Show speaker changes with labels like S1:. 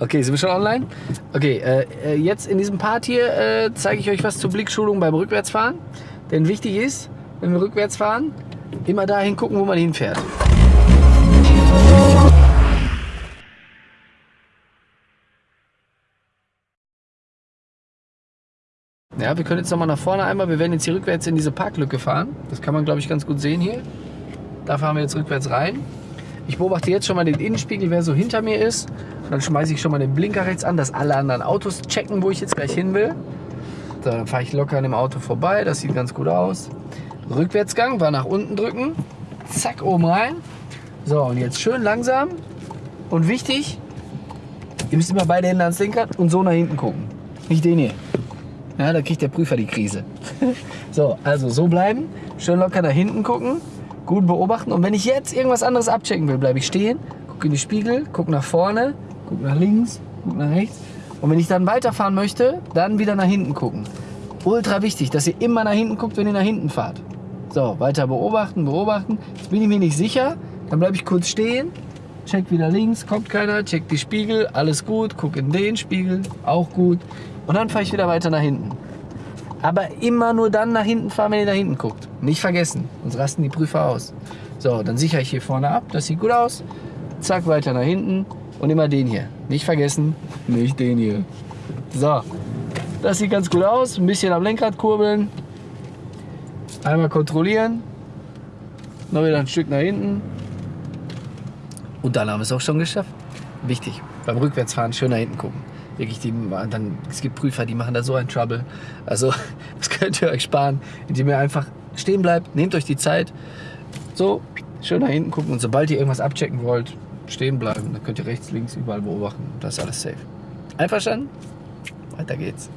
S1: Okay, sind wir schon online? Okay, äh, äh, jetzt in diesem Part hier äh, zeige ich euch was zur Blickschulung beim Rückwärtsfahren. Denn wichtig ist, wenn wir rückwärts fahren, immer dahin gucken, wo man hinfährt. Ja, wir können jetzt nochmal nach vorne einmal. Wir werden jetzt hier rückwärts in diese Parklücke fahren. Das kann man, glaube ich, ganz gut sehen hier. Da fahren wir jetzt rückwärts rein. Ich beobachte jetzt schon mal den Innenspiegel, wer so hinter mir ist. Und dann schmeiße ich schon mal den Blinker rechts an, dass alle anderen Autos checken, wo ich jetzt gleich hin will. So, dann fahre ich locker an dem Auto vorbei. Das sieht ganz gut aus. Rückwärtsgang, war nach unten drücken. Zack, oben rein. So, und jetzt schön langsam. Und wichtig, ihr müsst immer beide Hände ans Lenkrad und so nach hinten gucken. Nicht den hier. Ja, da kriegt der Prüfer die Krise. so, also so bleiben, schön locker nach hinten gucken, gut beobachten. Und wenn ich jetzt irgendwas anderes abchecken will, bleibe ich stehen, gucke in die Spiegel, gucke nach vorne, gucke nach links, gucke nach rechts. Und wenn ich dann weiterfahren möchte, dann wieder nach hinten gucken. Ultra wichtig, dass ihr immer nach hinten guckt, wenn ihr nach hinten fahrt. So, weiter beobachten, beobachten. Jetzt bin ich mir nicht sicher, dann bleibe ich kurz stehen, check wieder links, kommt keiner, check die Spiegel, alles gut, guck in den Spiegel, auch gut. Und dann fahre ich wieder weiter nach hinten. Aber immer nur dann nach hinten fahren, wenn ihr nach hinten guckt. Nicht vergessen, sonst rasten die Prüfer aus. So, dann sichere ich hier vorne ab, das sieht gut aus. Zack, weiter nach hinten und immer den hier. Nicht vergessen, nicht den hier. So, das sieht ganz gut aus. Ein bisschen am Lenkrad kurbeln. Einmal kontrollieren. Noch wieder ein Stück nach hinten. Und dann haben wir es auch schon geschafft. Wichtig, beim Rückwärtsfahren schön nach hinten gucken. Wirklich, die, dann, es gibt Prüfer, die machen da so einen Trouble. Also, das könnt ihr euch sparen, indem ihr einfach stehen bleibt, nehmt euch die Zeit. So, schön nach hinten gucken und sobald ihr irgendwas abchecken wollt, stehen bleiben. Dann könnt ihr rechts, links, überall beobachten. Das ist alles safe. Einverstanden? Weiter geht's.